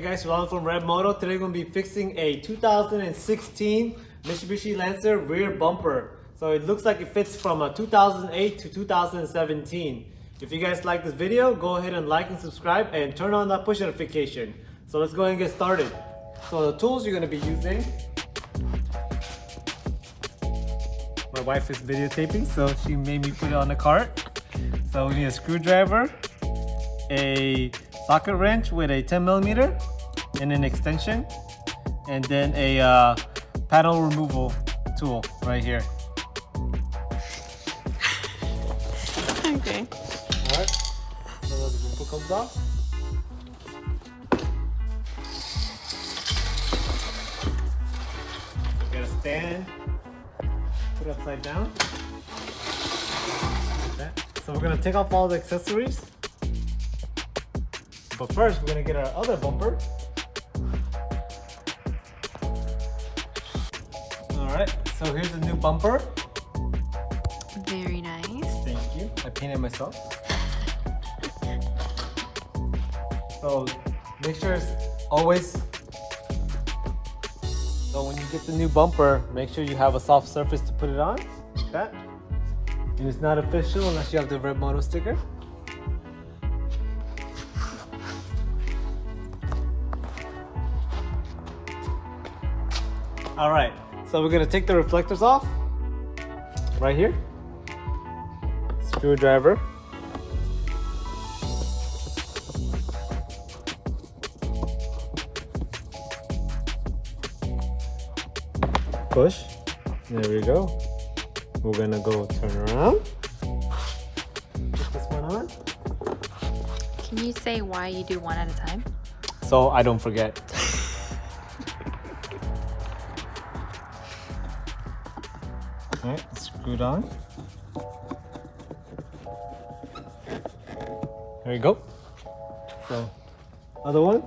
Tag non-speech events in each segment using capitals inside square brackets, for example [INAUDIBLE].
Hey guys, Ron from Red Moto. Today we're going to be fixing a 2016 Mitsubishi Lancer rear bumper. So it looks like it fits from a 2008 to 2017. If you guys like this video, go ahead and like and subscribe and turn on that push notification. So let's go ahead and get started. So the tools you're going to be using. My wife is videotaping, so she made me put it on the cart. So we need a screwdriver, a socket wrench with a 10 millimeter and an extension and then a uh, panel removal tool right here. Okay. Alright, so the bumper comes off. Get a stand, put it upside down. Like that. So we're gonna take off all the accessories. But first, we're gonna get our other bumper. Alright, so here's the new bumper. Very nice. Thank you. I painted myself. So make sure it's always. So when you get the new bumper, make sure you have a soft surface to put it on, like that. And it's not official unless you have the red moto sticker. All right, so we're gonna take the reflectors off right here screwdriver. Push. There we go. We're gonna go turn around. Put this one on. Can you say why you do one at a time? So I don't forget. Alright, screwed on. There you go. So, other one.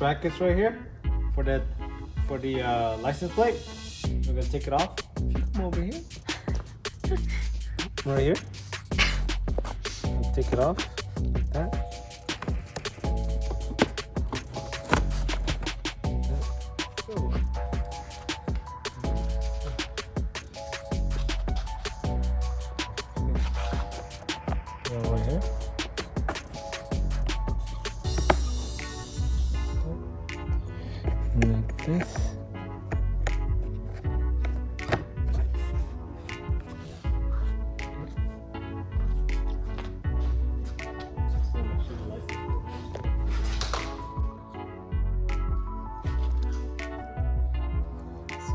Brackets right here for that for the uh, license plate. We're gonna take it off. If you come over here, [LAUGHS] right here, take it off So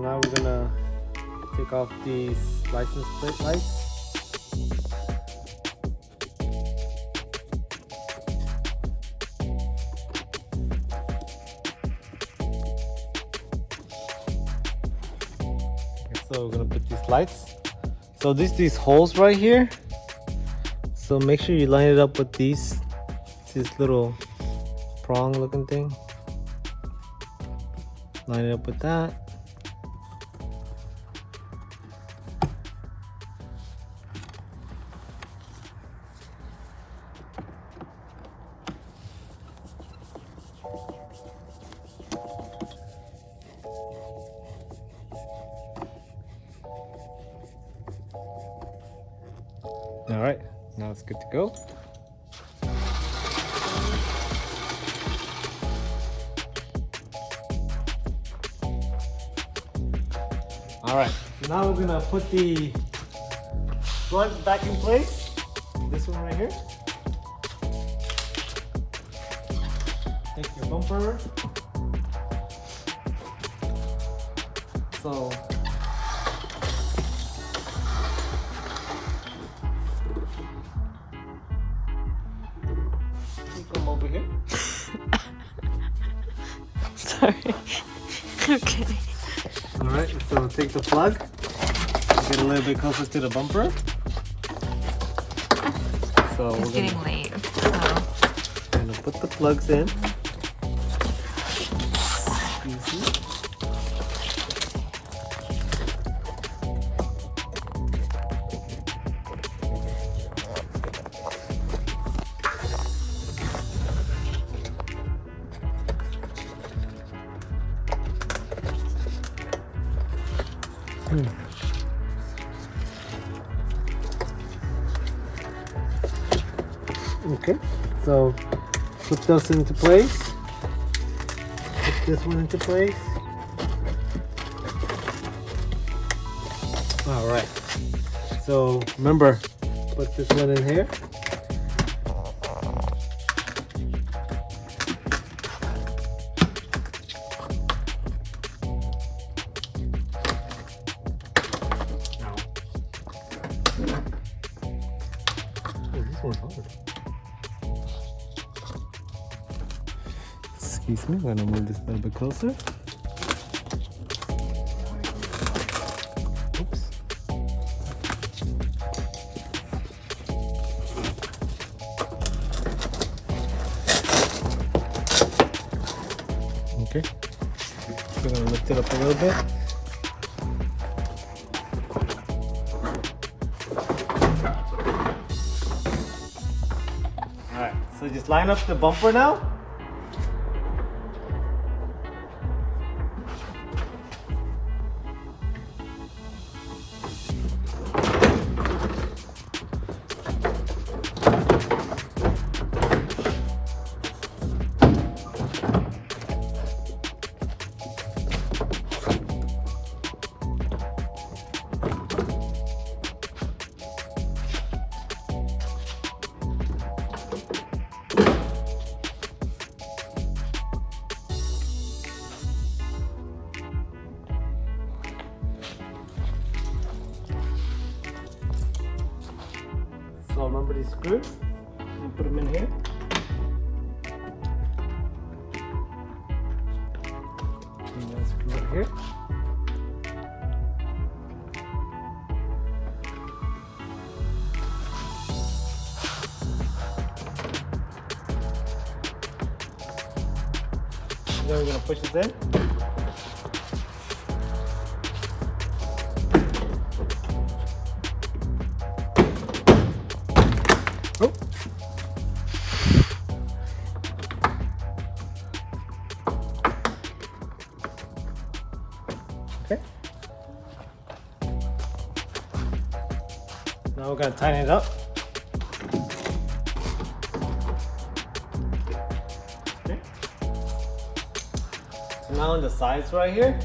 now we're gonna take off these license plate lights. So we're gonna put these lights. So these these holes right here. So make sure you line it up with these this little prong looking thing. Line it up with that. It's good to go. All right, now we're gonna put the blunt back in place. This one right here. Take your bumper. So All right, so take the plug, get a little bit closer to the bumper. [LAUGHS] So It's we're getting late. So gonna put the plugs in. Hmm. Okay, so put those into place. Put this one into place. All right. So remember, put this one in here. Excuse me, I'm gonna move this a little bit closer. Oops. Okay. We're gonna lift it up a little bit. Alright, so just line up the bumper now. So remember these screws? You put them in here. And then screw it here. Then we're gonna push this in. We're gonna tighten it up. Okay. So now on the sides right here.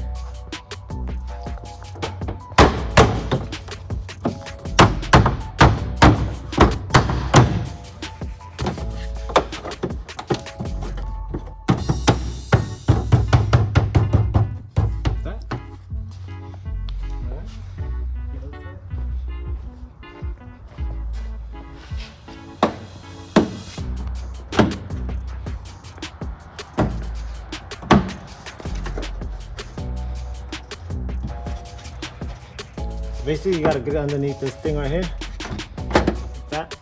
Basically, you gotta get underneath this thing right here. Like that.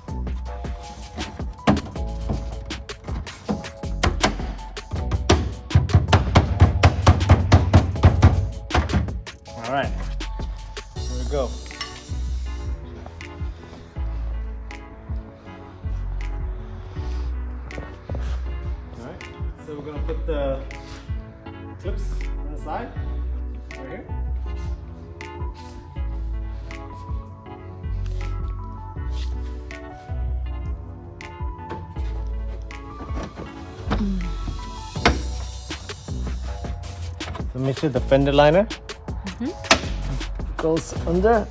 All right, here we go. All right, so we're gonna put the clips on the side, right here. Make sure the fender liner mm-hmm. goes under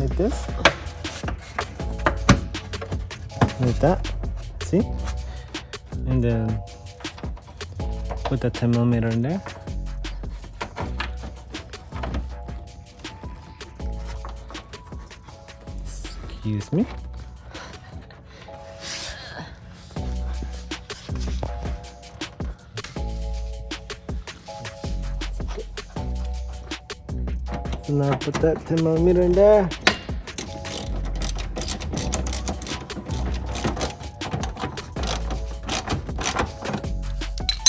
like this. Like that. See? And then put the 10 millimeter in there. Excuse me. So now put that 10 millimeter in there.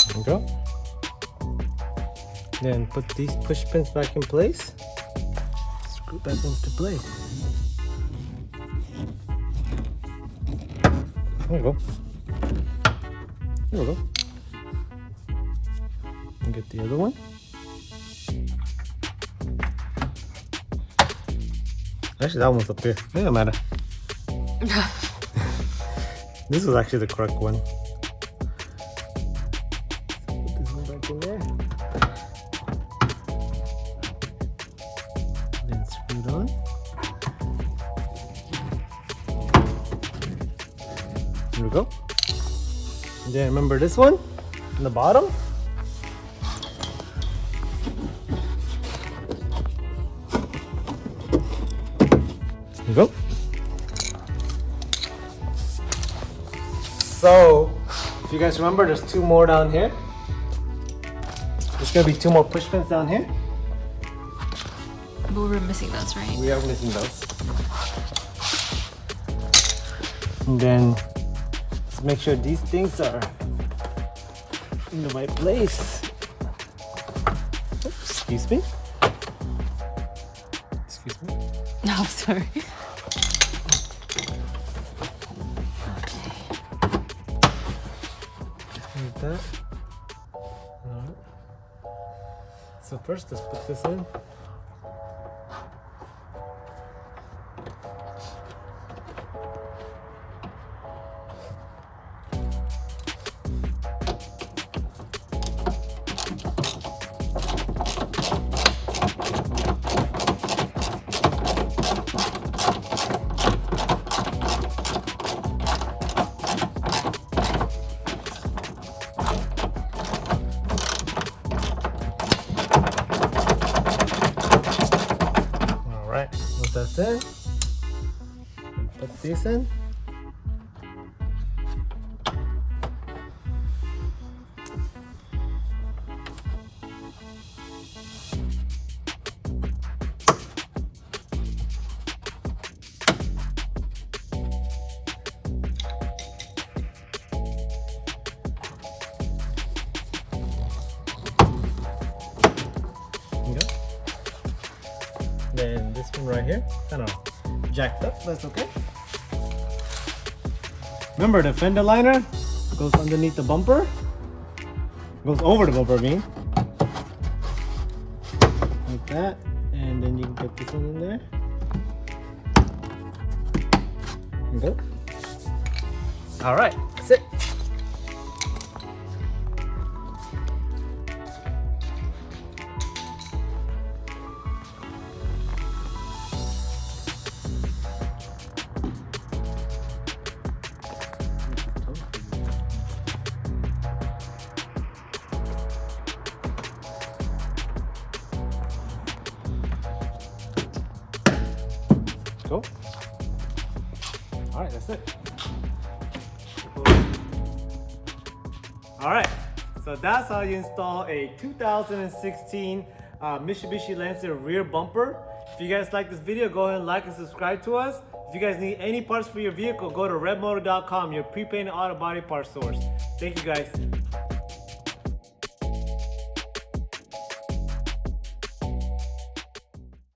There we go. Then put these push pins back in place. Screw back into place. There we go. There we go. And get the other one. Actually, that one's up here. It doesn't matter. [LAUGHS] this was actually the correct one. Put this one back in there. Then screw it on. Here we go. And then remember this one in the bottom? Go. So, if you guys remember, there's two more down here. There's gonna be two more push pins down here. But we're missing those, right? We are missing those. And then let's make sure these things are in the right place. Oops, excuse me. Excuse me. [LAUGHS] No, sorry. First, let's put this in. Right, put that right here, kind of jacked up, that's okay. Remember the fender liner goes underneath the bumper, goes over the bumper beam. Like that, and then you can get this one in there. Go. All right, that's it. All right, that's it. All right, so that's how you install a 2016 uh, Mitsubishi Lancer rear bumper. If you guys like this video, go ahead and like and subscribe to us. If you guys need any parts for your vehicle, go to redmotor.com, your pre-painted auto body parts source. Thank you guys.